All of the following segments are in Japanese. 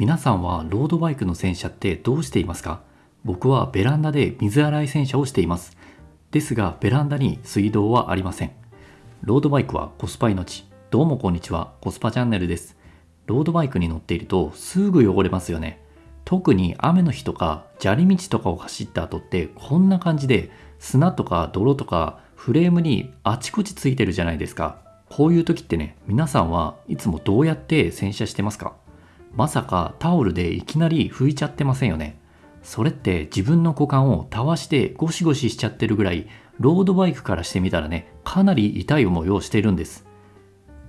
皆さんはロードバイクの洗車ってどうしていますか？僕はベランダで水洗い洗車をしています。ですがベランダに水道はありません。ロードバイクはコスパ命どうもこんにちはコスパチャンネルです。ロードバイクに乗っているとすぐ汚れますよね。特に雨の日とか砂利道とかを走った後ってこんな感じで砂とか泥とかフレームにあちこちついてるじゃないですか。こういう時ってね皆さんはいつもどうやって洗車してますか？まさかタオルでいきなり拭いちゃってませんよね。それって自分の股間をたわしてゴシゴシしちゃってるぐらいロードバイクからしてみたらねかなり痛い思いをしているんです。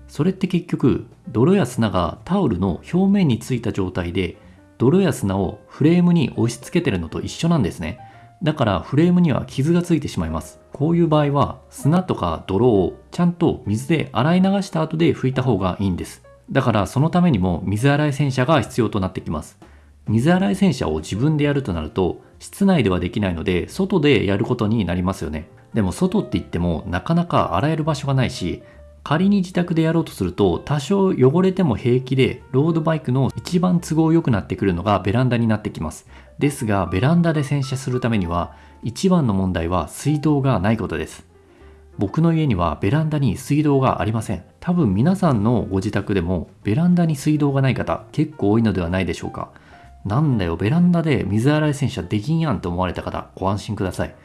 それって結局泥や砂がタオルの表面についた状態で泥や砂をフレームに押し付けてるのと一緒なんですね。だからフレームには傷がついてしまいます。こういう場合は砂とか泥をちゃんと水で洗い流した後で拭いた方がいいんです。だからそのためにも水洗い洗車が必要となってきます。水洗い洗車を自分でやるとなると室内ではできないので外でやることになりますよね。でも外って言ってもなかなか洗える場所がないし仮に自宅でやろうとすると多少汚れても平気でロードバイクの一番都合良くなってくるのがベランダになってきます。ですがベランダで洗車するためには一番の問題は水道がないことです。僕の家にはベランダに水道がありません多分皆さんのご自宅でもベランダに水道がない方結構多いのではないでしょうかなんだよ、ベランダで水洗い洗車できんやんと思われた方、ご安心ください。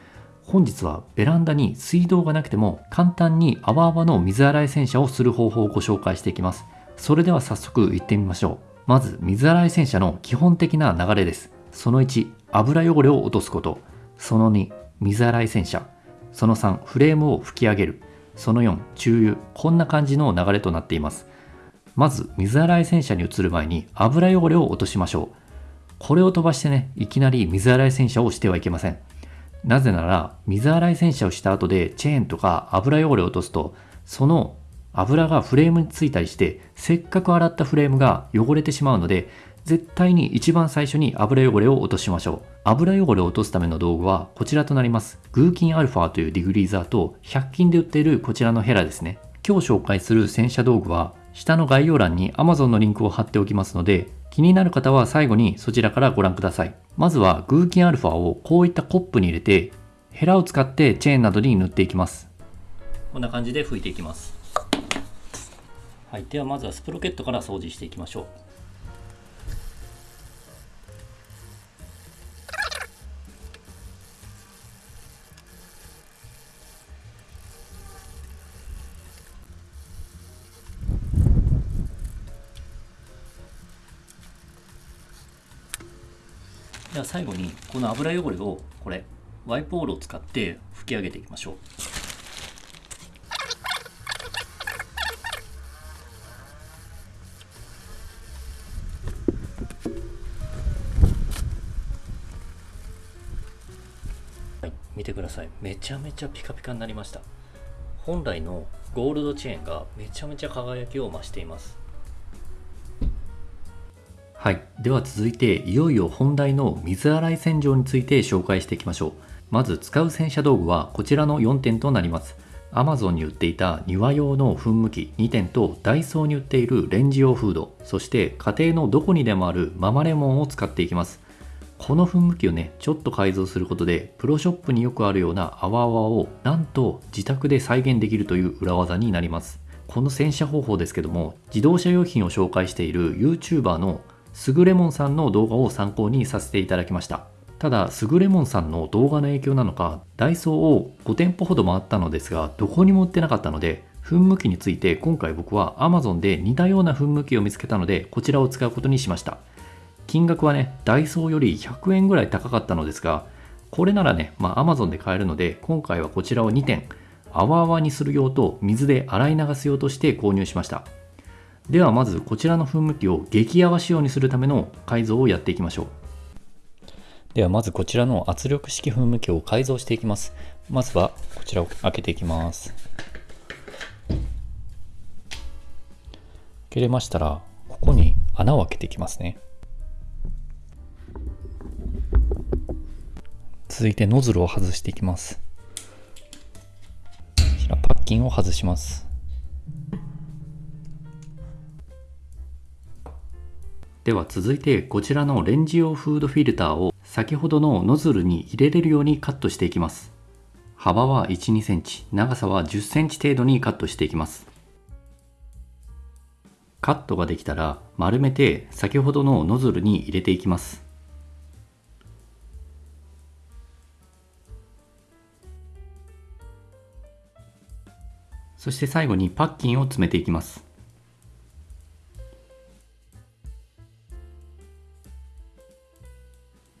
本日はベランダに水道がなくても簡単に泡泡の水洗い洗車をする方法をご紹介していきます。それでは早速行ってみましょう。まず、水洗い洗車の基本的な流れです。その1、油汚れを落とすこと。その2、水洗い洗車。その3、フレームを拭き上げる。その4、中油。こんな感じの流れとなっています。まず、水洗い洗車に移る前に油汚れを落としましょう。これを飛ばしてね、いきなり水洗い洗車をしてはいけません。なぜなら、水洗い洗車をした後でチェーンとか油汚れを落とすと、その油がフレームについたりして、せっかく洗ったフレームが汚れてしまうので、絶対に一番最初に油汚れを落としましょう。油汚れを落とすための道具はこちらとなります。グーキンアルファというディグリーザーと100均で売っているこちらのヘラですね。今日紹介する洗車道具は下の概要欄に Amazon のリンクを貼っておきますので気になる方は最後にそちらからご覧ください。まずはグーキンアルファをこういったコップに入れてヘラを使ってチェーンなどに塗っていきます。こんな感じで拭いていきます。はい、ではまずはスプロケットから掃除していきましょう。では最後にこの油汚れをこれワイプオールを使って拭き上げていきましょう。はい見てください。めちゃめちゃピカピカになりました。本来のゴールドチェーンがめちゃめちゃ輝きを増しています。はい。では続いて、いよいよ本題の水洗い洗浄について紹介していきましょう。まず使う洗車道具はこちらの4点となります。Amazon に売っていた庭用の噴霧器2点とダイソーに売っているレンジ用フード、そして家庭のどこにでもあるママレモンを使っていきます。この噴霧器をね、ちょっと改造することで、プロショップによくあるような泡泡をなんと自宅で再現できるという裏技になります。この洗車方法ですけども、自動車用品を紹介している YouTuber のすぐれもんさんの動画を参考にさせていただきました。ただすぐれもんさんの動画の影響なのかダイソーを5店舗ほど回ったのですがどこにも売ってなかったので噴霧器について今回僕は Amazon で似たような噴霧器を見つけたのでこちらを使うことにしました。金額はねダイソーより100円ぐらい高かったのですがこれならね、まあ、Amazon で買えるので今回はこちらを2点泡々にする用と水で洗い流す用として購入しました。ではまずこちらの噴霧器を激泡仕様にするための改造をやっていきましょう。ではまずこちらの圧力式噴霧器を改造していきます。まずはこちらを開けていきます。開けれましたらここに穴を開けていきますね。続いてノズルを外していきます。こちらパッキンを外します。では続いてこちらのレンジ用フードフィルターを先ほどのノズルに入れれるようにカットしていきます。幅は1、2センチ、長さは10センチ程度にカットしていきます。カットができたら丸めて先ほどのノズルに入れていきます。そして最後にパッキンを詰めていきます。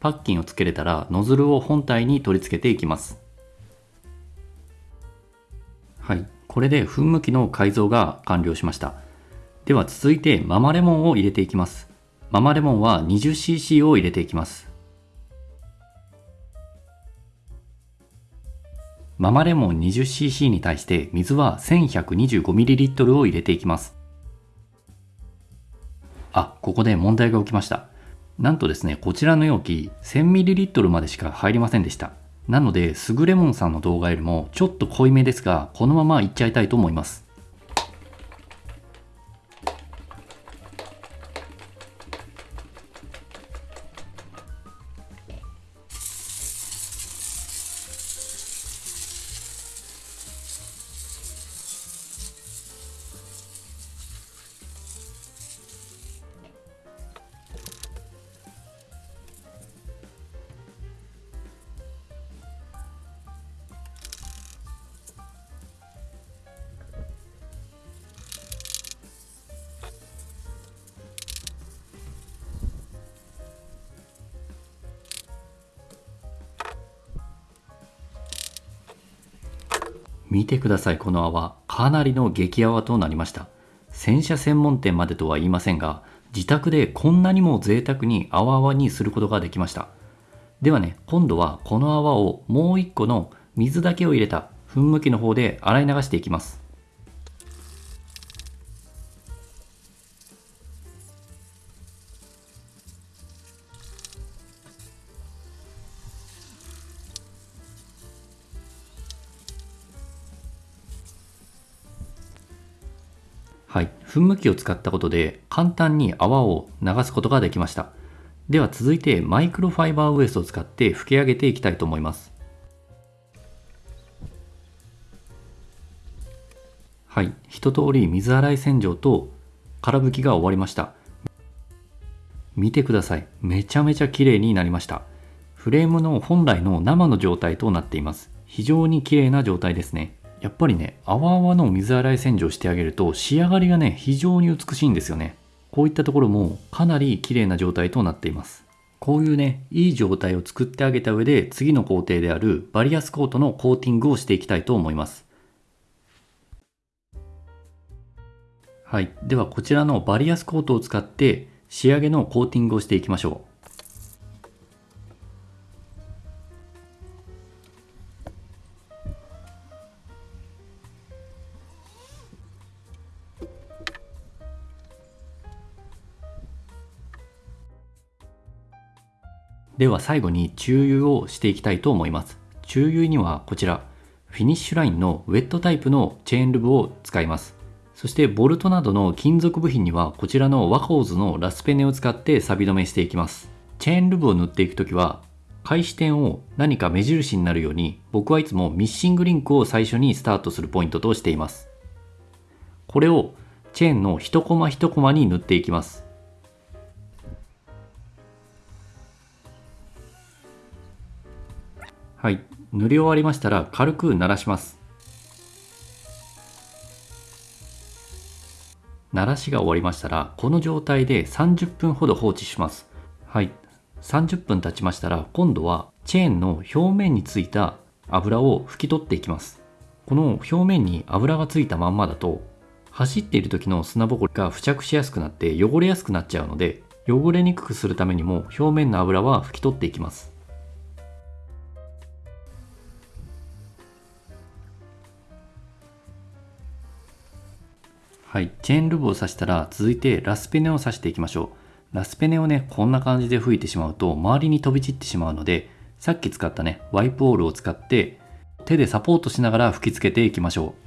パッキンをつけれたらノズルを本体に取り付けていきます。はい。これで噴霧器の改造が完了しました。では続いてママレモンを入れていきます。ママレモンは 20cc を入れていきます。ママレモン 20cc に対して水は 1125ml を入れていきます。あ、ここで問題が起きました。なんとですね、こちらの容器 1000ml までしか入りませんでした。なので、すぐレモンさんの動画よりもちょっと濃いめですが、このままいっちゃいたいと思います。見てくださいこの泡。かなりの激泡となりました。洗車専門店までとは言いませんが自宅でこんなにも贅沢に泡泡にすることができました。ではね今度はこの泡をもう一個の水だけを入れた噴霧器の方で洗い流していきます。はい、噴霧器を使ったことで簡単に泡を流すことができました。では続いてマイクロファイバーウエストを使って拭き上げていきたいと思います。はい、一通り水洗い洗浄と空拭きが終わりました。見てください。めちゃめちゃ綺麗になりました。フレームの本来の生の状態となっています。非常に綺麗な状態ですね。やっぱりね、泡々の水洗い洗浄してあげると仕上がりがね、非常に美しいんですよね。こういったところもかなり綺麗な状態となっています。こういうね、いい状態を作ってあげた上で次の工程であるバリアスコートのコーティングをしていきたいと思います。はい。ではこちらのバリアスコートを使って仕上げのコーティングをしていきましょう。では最後に注油をしていきたいと思います。注油にはこちら、フィニッシュラインのウェットタイプのチェーンルブを使います。そしてボルトなどの金属部品にはこちらのワコーズのラスペネを使って錆止めしていきます。チェーンルブを塗っていくときは、開始点を何か目印になるように僕はいつもミッシングリンクを最初にスタートするポイントとしています。これをチェーンの一コマ一コマに塗っていきます。はい、塗り終わりましたら軽く鳴らします。鳴らしが終わりましたら、この状態で30分ほど放置します。はい、30分経ちましたら、今度はチェーンの表面についた油を拭き取っていきます。この表面に油がついたまんまだと、走っている時の砂ぼこりが付着しやすくなって汚れやすくなっちゃうので、汚れにくくするためにも表面の油は拭き取っていきます。はい、チェーンルブを刺したら続いてラスペネを刺していきましょう。ラスペネをね、こんな感じで吹いてしまうと周りに飛び散ってしまうので、さっき使ったね、ワイプオールを使って手でサポートしながら吹きつけていきましょう。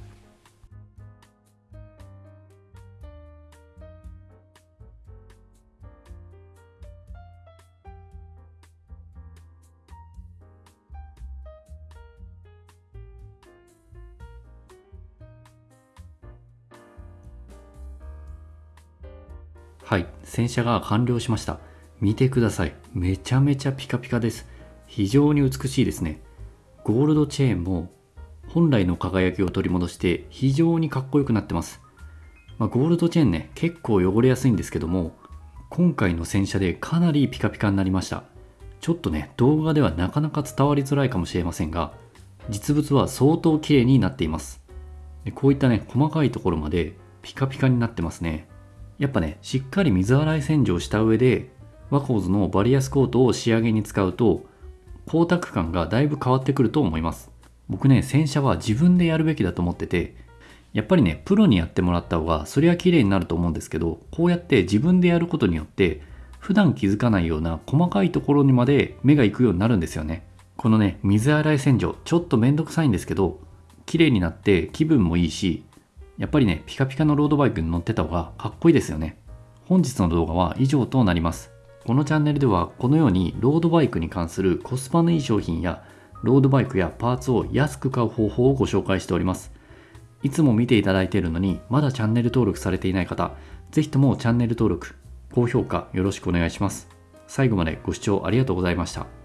はい、洗車が完了しました。見てください。めちゃめちゃピカピカです。非常に美しいですね。ゴールドチェーンも本来の輝きを取り戻して非常にかっこよくなってます。まあ、ゴールドチェーンね、結構汚れやすいんですけども、今回の洗車でかなりピカピカになりました。ちょっとね、動画ではなかなか伝わりづらいかもしれませんが、実物は相当綺麗になっています。でこういったね、細かいところまでピカピカになってますね。やっぱね、しっかり水洗い洗浄した上で、ワコーズのバリアスコートを仕上げに使うと、光沢感がだいぶ変わってくると思います。僕ね、洗車は自分でやるべきだと思ってて、やっぱりね、プロにやってもらった方が、そりゃ綺麗になると思うんですけど、こうやって自分でやることによって、普段気づかないような細かいところにまで目が行くようになるんですよね。このね、水洗い洗浄、ちょっとめんどくさいんですけど、綺麗になって気分もいいし、やっぱりね、ピカピカのロードバイクに乗ってた方がかっこいいですよね。本日の動画は以上となります。このチャンネルではこのようにロードバイクに関するコスパのいい商品やロードバイクやパーツを安く買う方法をご紹介しております。いつも見ていただいているのにまだチャンネル登録されていない方、ぜひともチャンネル登録、高評価よろしくお願いします。最後までご視聴ありがとうございました。